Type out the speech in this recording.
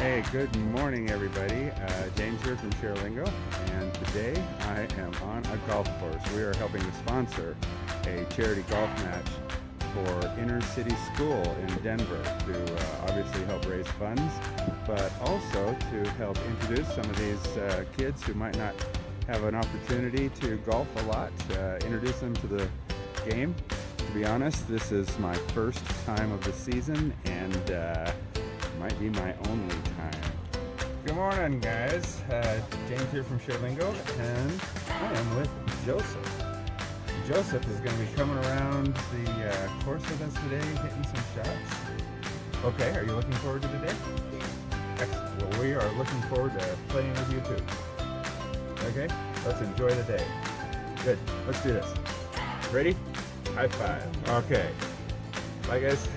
Hey, good morning, everybody. Uh, James here from Sharelingo, and today I am on a golf course. We are helping to sponsor a charity golf match for Inner City School in Denver to uh, obviously help raise funds, but also to help introduce some of these uh, kids who might not have an opportunity to golf a lot, uh, introduce them to the game. To be honest, this is my first time of the season, and uh, might be my only time. Good morning, guys. Uh, James here from Sharelingo, and I am with Joseph. Joseph is going to be coming around the uh, course with us today, hitting some shots. Okay, are you looking forward to today? Excellent. Well, we are looking forward to playing with you too. Okay, let's enjoy the day. Good, let's do this. Ready? High five. Okay. Bye, guys.